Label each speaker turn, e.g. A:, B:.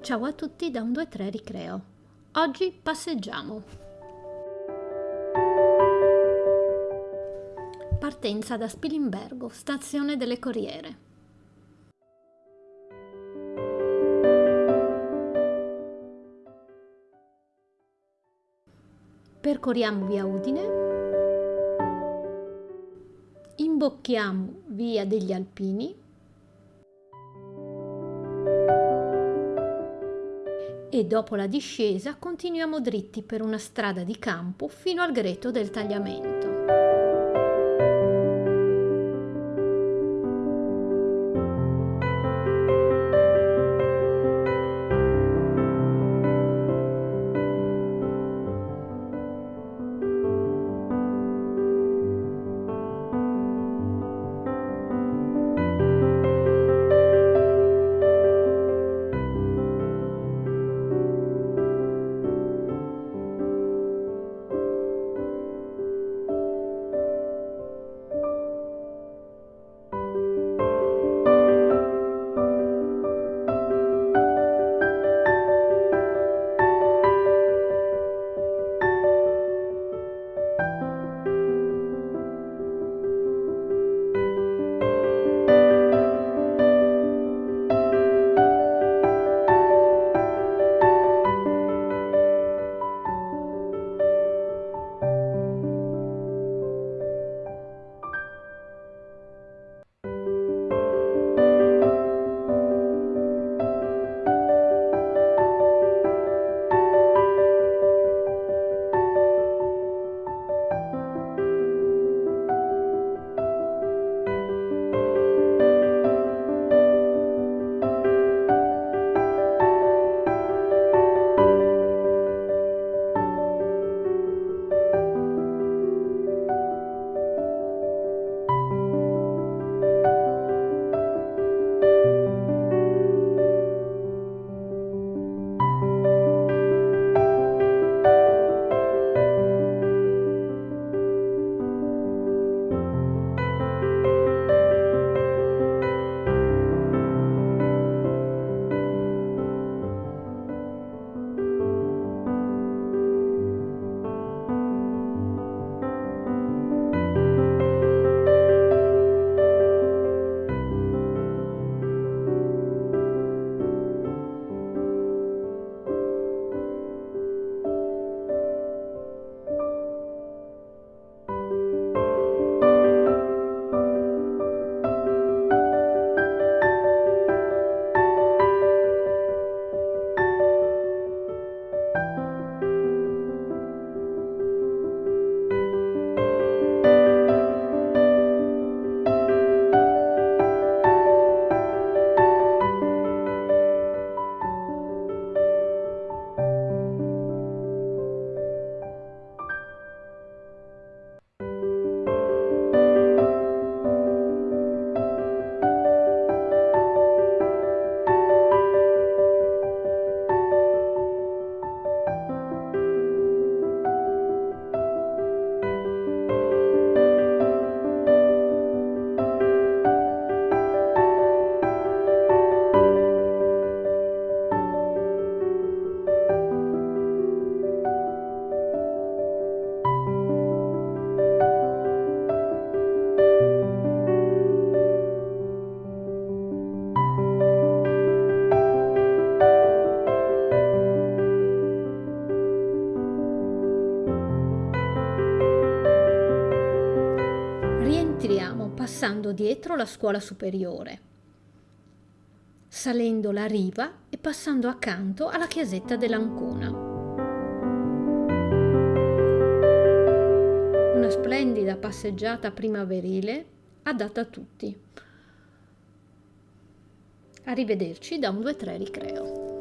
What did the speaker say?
A: Ciao a tutti da un 2-3 Ricreo. Oggi passeggiamo. Partenza da Spilimbergo, stazione delle Corriere. Percorriamo via Udine, imbocchiamo via degli Alpini e dopo la discesa continuiamo dritti per una strada di campo fino al greto del tagliamento. Passando dietro la scuola superiore, salendo la riva e passando accanto alla chiesetta dell'Ancona. Una splendida passeggiata primaverile adatta a tutti. Arrivederci da un 2-3 ricreo.